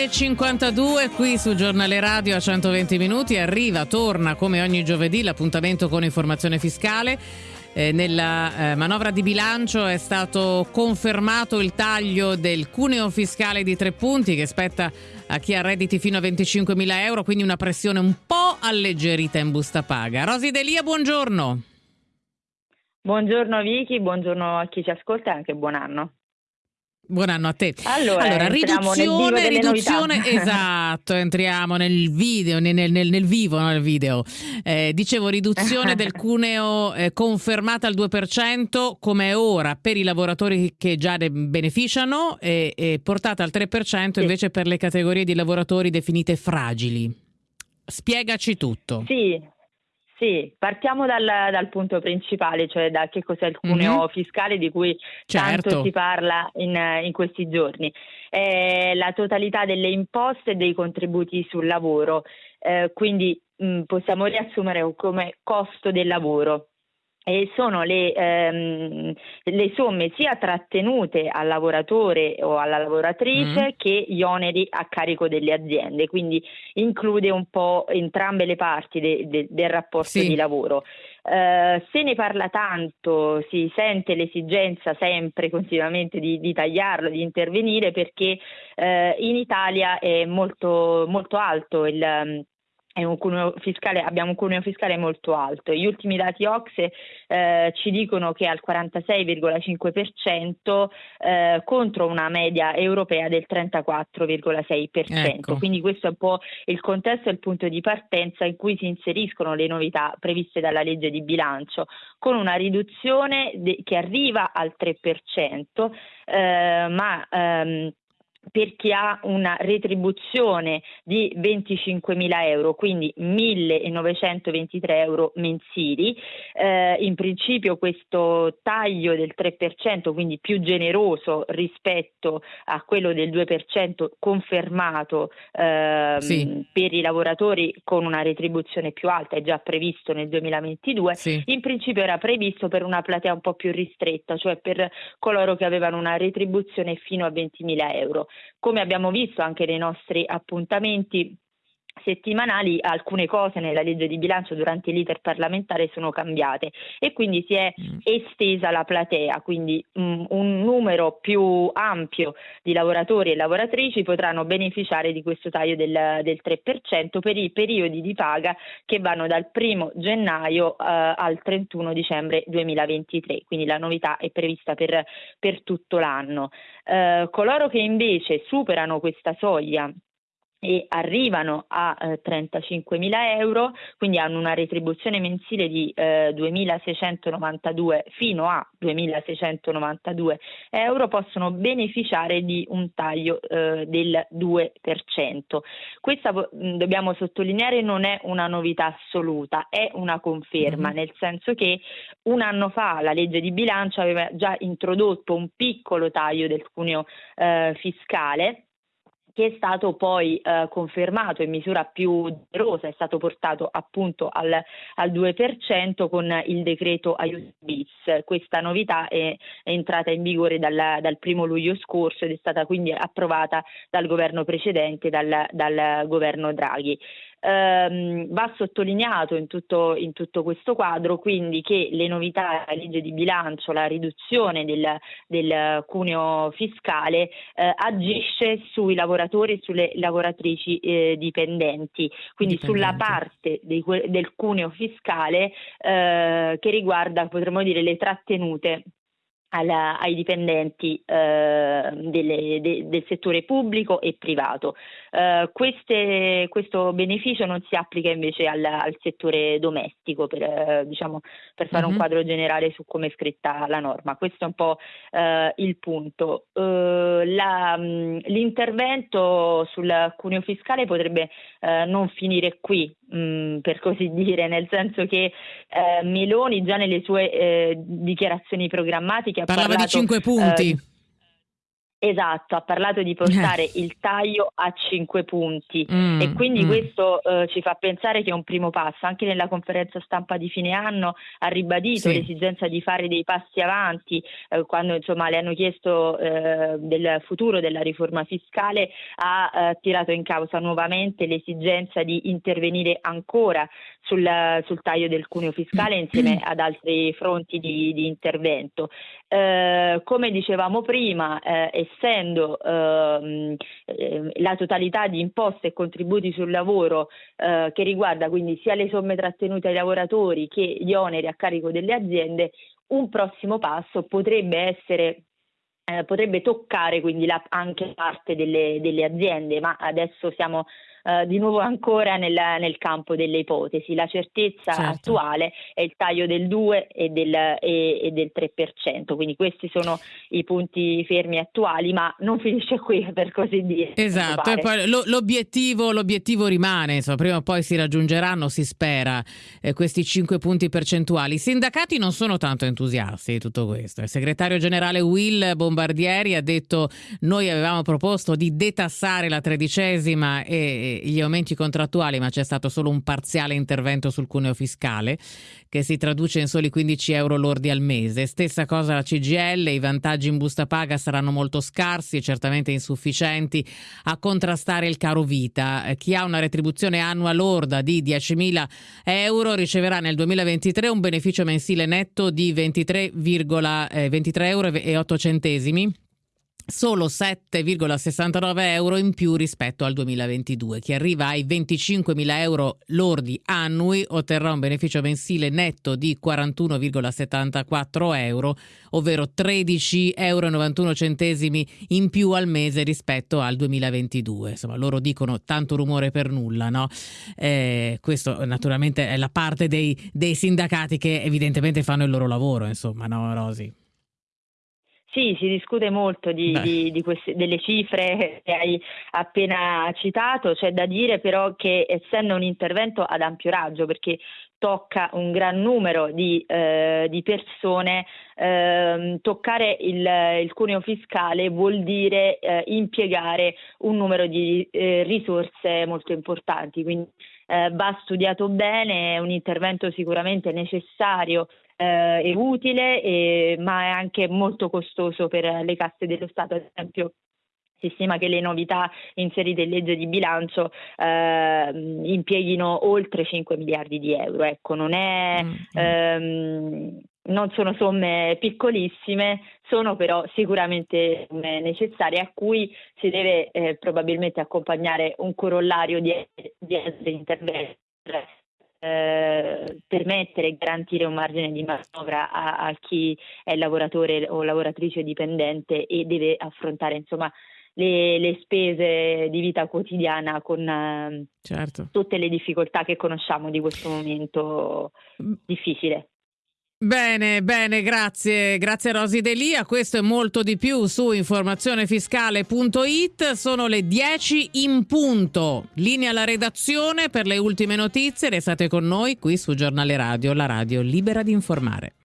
9.52 qui su Giornale Radio a 120 minuti. Arriva, torna come ogni giovedì l'appuntamento con informazione fiscale. Eh, nella eh, manovra di bilancio è stato confermato il taglio del cuneo fiscale di tre punti che spetta a chi ha redditi fino a 25.000 euro, quindi una pressione un po' alleggerita in busta paga. Rosi Delia, buongiorno. Buongiorno Vicky, buongiorno a chi ci ascolta e anche buon anno. Buon anno a te. Allora, allora riduzione, riduzione, esatto, entriamo nel video, nel, nel, nel vivo, no, nel video. Eh, dicevo, riduzione del cuneo eh, confermata al 2% come è ora per i lavoratori che già ne beneficiano e, e portata al 3% sì. invece per le categorie di lavoratori definite fragili. Spiegaci tutto. Sì. Sì, partiamo dal, dal, punto principale, cioè da che cos'è il cuneo mm-hmm. fiscale di cui certo. tanto si parla in, in questi giorni. È la totalità delle imposte e dei contributi sul lavoro, eh, quindi mh, possiamo riassumere come costo del lavoro e sono le, ehm, le, somme sia trattenute al lavoratore o alla lavoratrice mm. che gli oneri a carico delle aziende, quindi include un po' entrambe le parti de, de, del rapporto sì. di lavoro. Uh, se ne parla tanto, si sente l'esigenza sempre continuamente di, di tagliarlo, di intervenire perché uh, in Italia è molto, molto alto il fiscale, abbiamo un cuneo fiscale molto alto. Gli ultimi dati OXE eh, ci dicono che è al 46,5% eh, contro una media europea del 34,6%. Ecco. Quindi questo è un po' il contesto e il punto di partenza in cui si inseriscono le novità previste dalla legge di bilancio, con una riduzione de- che arriva al 3%, eh, ma ehm, per chi ha una retribuzione di 25.000 euro, quindi 1.923 euro mensili. Eh, in principio questo taglio del 3%, quindi più generoso rispetto a quello del 2% confermato eh, sì. per i lavoratori con una retribuzione più alta, è già previsto nel 2022, sì. in principio era previsto per una platea un po' più ristretta, cioè per coloro che avevano una retribuzione fino a 20.000 euro. Come abbiamo visto anche nei nostri appuntamenti settimanali alcune cose nella legge di bilancio durante l'iter parlamentare sono cambiate e quindi si è mm. estesa la platea, quindi um, un numero più ampio di lavoratori e lavoratrici potranno beneficiare di questo taglio del, del 3% per i periodi di paga che vanno dal 1 gennaio uh, al 31 dicembre 2023, quindi la novità è prevista per, per tutto l'anno. Uh, coloro che invece superano questa soglia e arrivano a eh, 35.000 euro, quindi hanno una retribuzione mensile di eh, 2.692 fino a 2.692 euro, possono beneficiare di un taglio eh, del 2%. Questa mh, dobbiamo sottolineare non è una novità assoluta, è una conferma, mm. nel senso che un anno fa la legge di bilancio aveva già introdotto un piccolo taglio del cuneo eh, fiscale che è stato poi eh, confermato in misura più generosa, è stato portato appunto al, al 2% con il decreto aiuti bis. Questa novità è, è entrata in vigore dal, dal, primo luglio scorso ed è stata quindi approvata dal governo precedente, dal, dal governo Draghi. Ehm, va sottolineato in tutto, in tutto, questo quadro quindi che le novità della legge di bilancio, la riduzione del, del cuneo fiscale eh, agisce sui lavoratori e sulle lavoratrici eh, dipendenti, quindi dipendenti. sulla parte dei, del cuneo fiscale eh, che riguarda potremmo dire le trattenute alla, ai dipendenti eh, delle, de, del settore pubblico e privato. Eh, queste, questo beneficio non si applica invece al, al settore domestico per, eh, diciamo, per fare mm-hmm. un mhm. quadro generale su come è scritta la norma. Questo è un po' eh, il punto. Eh, la, l'intervento sul cuneo fiscale potrebbe eh, non finire qui, mh, per così dire, nel senso che Meloni già nelle sue dichiarazioni programmatiche Parlava parlato, di cinque punti. Esatto, ha parlato di portare eh. il taglio a 5 punti mm, e quindi mm. questo eh, ci fa pensare che è un primo passo. Anche nella conferenza stampa di fine anno ha ribadito sì. l'esigenza di fare dei passi avanti eh, quando insomma, le hanno chiesto eh, del futuro della riforma fiscale ha eh, tirato in causa nuovamente l'esigenza di intervenire ancora sul, sul taglio del cuneo fiscale insieme ad altri fronti di, di intervento. Eh, come dicevamo prima, essendo ehm, eh, la totalità di imposte e contributi sul lavoro eh, che riguarda quindi sia le somme trattenute ai lavoratori che gli oneri a carico delle aziende, un prossimo passo potrebbe essere eh, potrebbe toccare quindi la, anche parte delle, delle, aziende, ma adesso siamo eh, di nuovo ancora nel, nel, campo delle ipotesi. La certezza certo. attuale è il taglio del 2 e del, e, e del 3%, quindi questi sono i punti fermi attuali, ma non finisce qui per così dire. Esatto, poi lo, l'obiettivo, l'obiettivo, rimane, insomma, prima o poi si raggiungeranno, si spera, eh, questi 5 punti percentuali. I sindacati non sono tanto entusiasti di tutto questo. Il segretario generale Will Bombardieri ha detto noi avevamo proposto di detassare la tredicesima e gli aumenti contrattuali, ma c'è stato solo un parziale intervento sul cuneo fiscale che si traduce in soli 15 euro lordi al mese. Stessa cosa la CGL, i vantaggi in busta paga saranno molto scarsi e certamente insufficienti a contrastare il caro vita. Eh, chi ha una retribuzione annua lorda di 10.000 euro riceverà nel 2023 un beneficio mensile netto di 23, eh, 23 euro e 8 centesimi solo 7,69 euro in più rispetto al 2022. Chi arriva ai 25.000 euro lordi annui otterrà un beneficio mensile netto di 41,74 euro, ovvero 13,91 euro in più al mese rispetto al 2022. Insomma, loro dicono tanto rumore per nulla, no? Eh, questo naturalmente è la parte dei, dei sindacati che evidentemente fanno il loro lavoro, insomma, no, Rosi? Sì, si discute molto di, di, di queste, delle cifre che hai appena citato, c'è da dire però che essendo un intervento ad ampio raggio, perché tocca un gran numero di, eh, di persone, eh, toccare il, il, cuneo fiscale vuol dire eh, impiegare un numero di eh, risorse molto importanti, quindi eh, va studiato bene, è un intervento sicuramente necessario eh, è utile, e, ma è anche molto costoso per le casse dello Stato. Ad esempio, si stima che le novità inserite in legge di bilancio eh, impieghino oltre 5 miliardi di euro. Ecco, non, è, mm. ehm, non sono somme piccolissime, sono però sicuramente necessarie a cui si deve eh, probabilmente accompagnare un corollario di, di altri interventi eh, permettere e garantire un margine di manovra a, a, chi è lavoratore o lavoratrice dipendente e deve affrontare insomma le, le spese di vita quotidiana con eh, certo. tutte le difficoltà che conosciamo di questo momento difficile. Bene, bene, grazie, grazie Rosi Delia. Questo è molto di più su informazionefiscale.it. Sono le 10 in punto. Linea alla redazione per le ultime notizie. Restate con noi qui su Giornale Radio, la radio libera di informare.